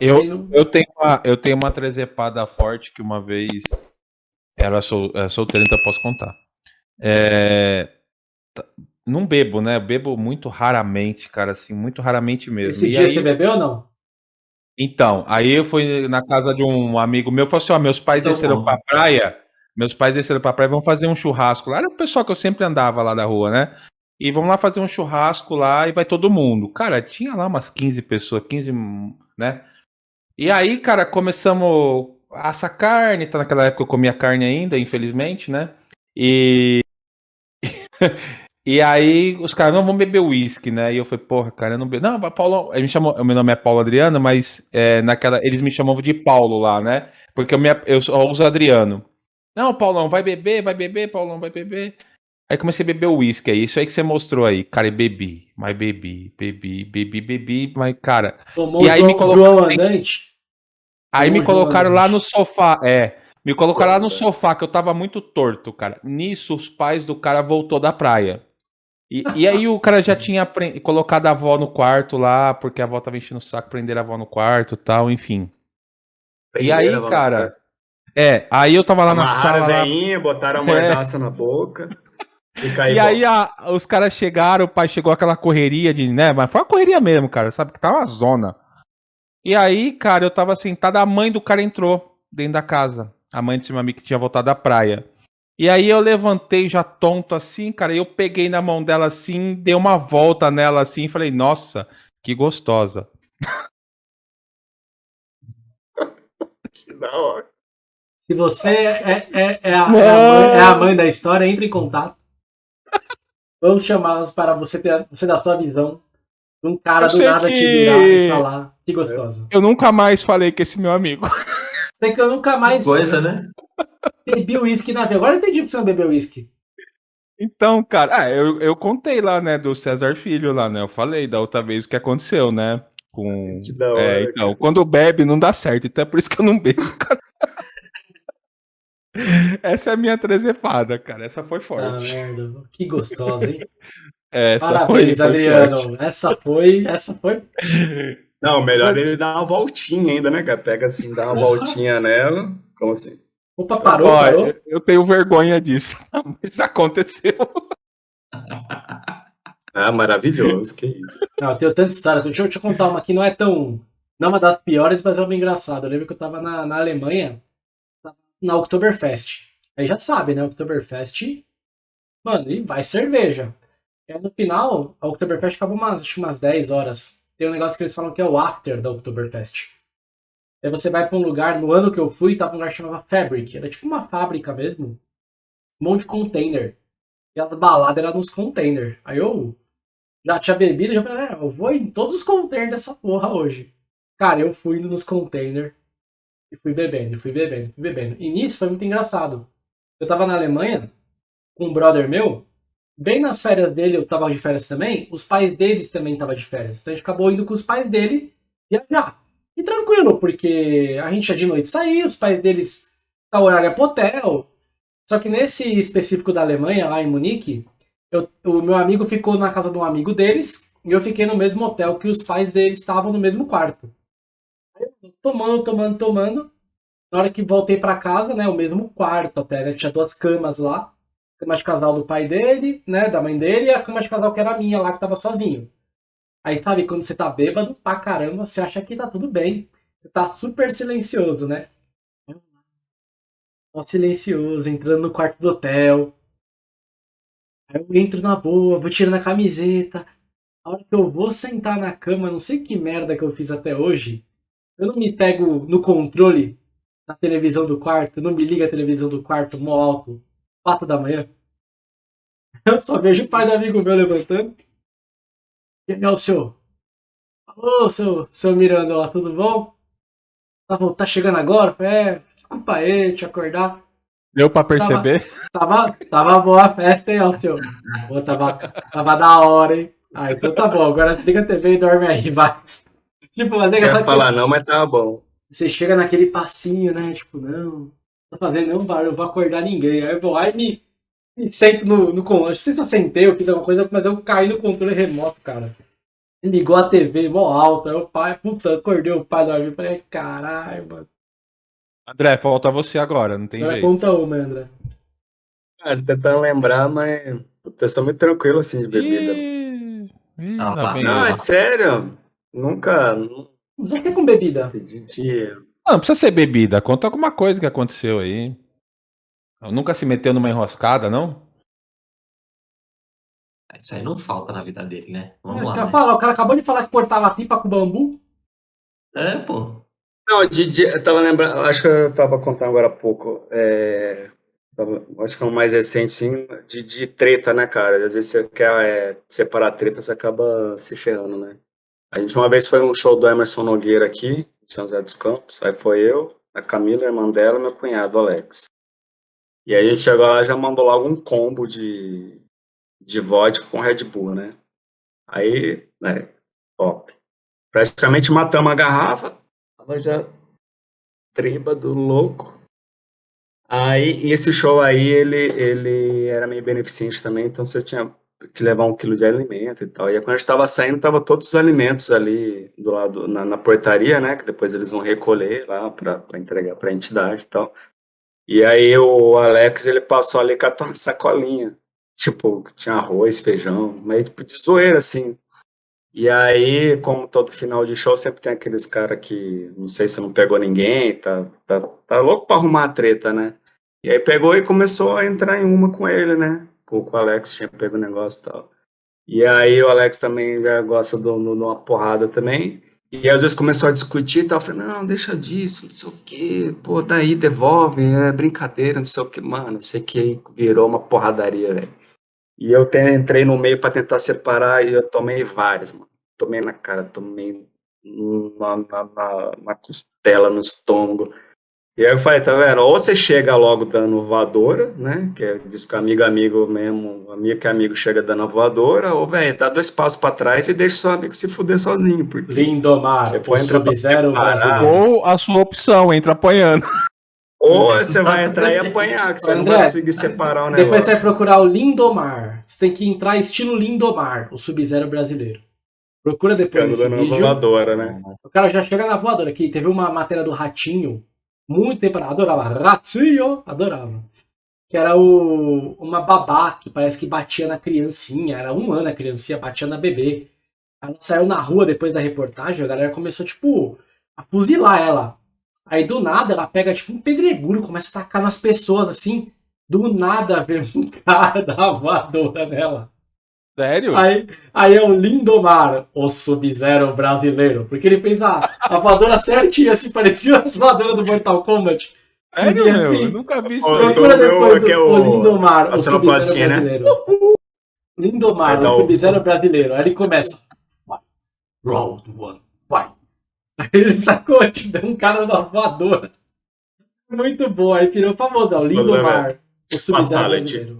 Eu, eu, tenho uma, eu tenho uma trezepada forte que uma vez era sol, é, solteira, então eu posso contar. É, não bebo, né? Bebo muito raramente, cara, assim, muito raramente mesmo. Esse e dia aí... você bebeu ou não? Então, aí eu fui na casa de um amigo meu, falou assim, ó, meus pais São desceram bom. pra praia, meus pais desceram pra praia, vão fazer um churrasco lá. Era o pessoal que eu sempre andava lá da rua, né? E vamos lá fazer um churrasco lá e vai todo mundo. Cara, tinha lá umas 15 pessoas, 15, né? E aí, cara, começamos a assar carne, tá naquela época eu comia carne ainda, infelizmente, né? E E aí os caras, não, vamos beber uísque, né? E eu falei, porra, cara, eu não bebo. Não, Paulo, ele me chamou, meu nome é Paulo Adriano, mas é, naquela, eles me chamavam de Paulo lá, né? Porque eu, me, eu, eu uso Adriano. Não, Paulão, vai beber, vai beber, Paulão, vai beber. Aí comecei a beber uísque, é isso aí que você mostrou aí. Cara, e bebi, mas bebi, bebi, bebi, bebi, mas, cara. Tomou e aí me colocaram. Aí me colocaram lá no sofá, é. Me colocaram lá no sofá, que eu tava muito torto, cara. Nisso, os pais do cara voltou da praia. E, e aí o cara já tinha colocado a avó no quarto lá, porque a avó tava enchendo o saco, prender a avó no quarto e tal, enfim. e aí, cara. É, aí eu tava lá na sala. Veinha, lá... botaram a mordaça é. na boca. E, e aí a, os caras chegaram, o pai chegou aquela correria de, né? Mas foi uma correria mesmo, cara. Sabe que tava uma zona. E aí, cara, eu tava sentado, a mãe do cara entrou dentro da casa. A mãe desse meu amigo que tinha voltado da praia. E aí eu levantei já tonto assim, cara, e eu peguei na mão dela assim, dei uma volta nela assim e falei, nossa, que gostosa. que da hora. Se você é, é, é, a, é, a mãe, é, a, mãe, da história, entre em contato. Vamos chamá-las para você ter você dar sua visão. Um cara do nada que... te virar e falar. Que gostosa. Eu nunca mais falei com esse meu amigo. Sei que eu nunca mais. Coisa, né? Bebi uísque na vida. Agora eu entendi porque você não bebeu uísque. Então, cara, ah, eu, eu contei lá, né, do César Filho lá, né? Eu falei da outra vez o que aconteceu, né? Com. Que da hora, é, então, cara. quando bebe não dá certo, então é por isso que eu não bebo, cara. Essa é a minha trezepada, cara. Essa foi forte. Ah, merda. Que gostosa, hein? Essa Parabéns, foi, Adriano. Foi essa foi. Essa foi. Não, melhor ele dar uma voltinha ainda, né, cara? Pega assim, dá uma voltinha nela. Como assim? Opa, parou, parou? Eu tenho vergonha disso, mas aconteceu. Ah, maravilhoso, que isso. Não, eu tenho tanta história. Deixa eu, eu contar uma que não é tão. Não é uma das piores, mas é uma engraçada. Eu lembro que eu tava na, na Alemanha, na Oktoberfest. Aí já sabe, né? Oktoberfest. Mano, e vai cerveja. E no final, a Oktoberfest acaba umas, acho umas 10 horas. Tem um negócio que eles falam que é o after da Oktoberfest. Aí você vai para um lugar, no ano que eu fui, tava um lugar que chamava Fabric. Era tipo uma fábrica mesmo. Um monte de container. E as baladas eram nos containers. Aí eu já tinha bebido, já falei, é, eu vou em todos os containers dessa porra hoje. Cara, eu fui nos containers e fui bebendo, fui bebendo, fui bebendo. E nisso foi muito engraçado. Eu tava na Alemanha com um brother meu, bem nas férias dele, eu tava de férias também, os pais deles também estavam de férias. Então a gente acabou indo com os pais dele viajar. E tranquilo, porque a gente ia de noite sair, os pais deles tá horário é pro hotel. Só que nesse específico da Alemanha, lá em Munique, eu, o meu amigo ficou na casa de um amigo deles e eu fiquei no mesmo hotel que os pais deles estavam no mesmo quarto. Tomando, tomando, tomando. Na hora que voltei para casa, né, o mesmo quarto até, né, tinha duas camas lá. Cama de casal do pai dele, né, da mãe dele, e a cama de casal que era minha lá, que tava sozinho. Aí sabe, quando você tá bêbado pra caramba, você acha que tá tudo bem. Você tá super silencioso, né? Ó, silencioso, entrando no quarto do hotel. Aí eu entro na boa, vou tirando a camiseta. A hora que eu vou sentar na cama, não sei que merda que eu fiz até hoje. Eu não me pego no controle da televisão do quarto, não me liga a televisão do quarto mó alto, 4 da manhã. Eu só vejo o pai do amigo meu levantando. Quem é o senhor? Alô, seu, seu Miranda, tudo bom? Tá, tá chegando agora? É, desculpa aí, te acordar. Deu pra perceber? Tava, tava, tava boa a festa, hein? Pô, tava, tava da hora, hein? Ah, então tá bom, agora desliga a TV e dorme aí, vai. Tipo, mas é Não falar não, mas tava bom. Você chega naquele passinho, né? Tipo, não, não tô fazendo nenhum barulho, eu vou acordar ninguém. Aí eu vou lá e me, sempre no, no controle. Não sei se eu sentei, eu fiz alguma coisa, mas eu caí no controle remoto, cara. Ligou a TV mó alta. Aí o pai, puta, acordei o pai do amigo. Falei, caralho, mano. André, falta você agora, não tem Agora jeito. conta uma, André. Cara, tentando lembrar, mas. Puta, eu sou muito tranquilo assim de bebida. Ih, ih, Ah, vem Não, é sério. Nunca. Não o que é com bebida? de, de- Não, não precisa ser bebida, conta alguma coisa que aconteceu aí. Nunca se meteu numa enroscada, não? Isso aí não falta na vida dele, né? Vamos Mas, lá. cara, né? fala, o cara acabou de falar que cortava pipa com bambu. É, pô. Não, de, de- eu tava lembrando, acho que eu tava contando agora há pouco. É, tava- acho que é o mais recente, sim, de, de treta, né, cara? Às vezes você quer é, separar a treta, você acaba se ferrando, né? A gente uma vez foi num show do Emerson Nogueira aqui, em São José dos Campos. Aí foi eu, a Camila, a irmã dela meu cunhado, Alex. E aí a gente chegou lá e já mandou logo um combo de, de vodka com Red Bull, né? Aí, né, top. Praticamente matamos a garrafa, tava já trêbado, louco. Aí, esse show aí, ele, ele era meio beneficente também, então você tinha que levar um quilo de alimento e tal. E aí, quando a gente tava saindo, tava todos os alimentos ali do lado, na, na portaria, né, que depois eles vão recolher lá pra entregar pra entidade e tal. E aí o Alex, ele passou ali, catou uma sacolinha, tipo, tinha arroz, feijão, meio tipo de zoeira, assim. E aí, como todo final de show, sempre tem aqueles caras que não sei se não pegou ninguém, tá, tá, tá louco pra arrumar a treta, né? E aí pegou e começou a entrar em uma com ele, né? Com, o Alex, tinha pego o negócio e tal. E aí o Alex também já gosta de uma porrada também. E às vezes começou a discutir e tal. Falei, não, deixa disso, não sei o quê. Pô, daí devolve, é brincadeira, não sei o quê. Mano, sei que virou uma porradaria, velho. E eu entrei no meio pra tentar separar e eu tomei várias, mano. Tomei na cara, tomei na, na, na, na costela, no estômago. E aí eu falei, tá vendo? Ou você chega logo dando voadora, né? Que é, diz que amigo é amigo mesmo, amigo que é amigo chega dando a voadora, ou, velho, dá dois passos pra trás e deixa seu amigo se fuder sozinho, porque... Lindomar, Você o foi entrar brasileiro. Ou a sua opção, entra apanhando. Ou você vai entrar e apanhar, que você não vai André, conseguir separar o negócio. Depois você vai procurar o Lindomar. Você tem que entrar estilo Lindomar, o Sub-Zero brasileiro. Procura depois Ficando dando vídeo. voadora, né? O cara já chega na voadora aqui. Teve uma matéria do Ratinho, muito tempo, adorava. Ratinho, adorava. Que era o, uma babá que parece que batia na criancinha. Era um ano a criancinha, batia na bebê. Ela saiu na rua depois da reportagem, a galera começou, tipo, a fuzilar ela. Aí do nada ela pega, tipo, um pedregulho, começa a tacar nas pessoas, assim. Do nada vem um cara uma voadora nela. Sério? Aí, aí é o Lindomar, o Sub-Zero brasileiro. Porque ele fez a, a voadora certinha, assim, parecia as voadoras do Mortal Kombat. Sério, e meu? assim, Eu nunca vi isso. Procura meu, depois que é o, o o- Lindomar, a o Sub-Zero né? brasileiro. Lindomar, Vai dar o Sub-Zero brasileiro. Aí ele começa. Fight. Round one, fight. Aí ele sacou, tipo, deu um cara da voadora. Muito bom, aí virou famoso, ó, Lindomar, o Sub-Zero brasileiro.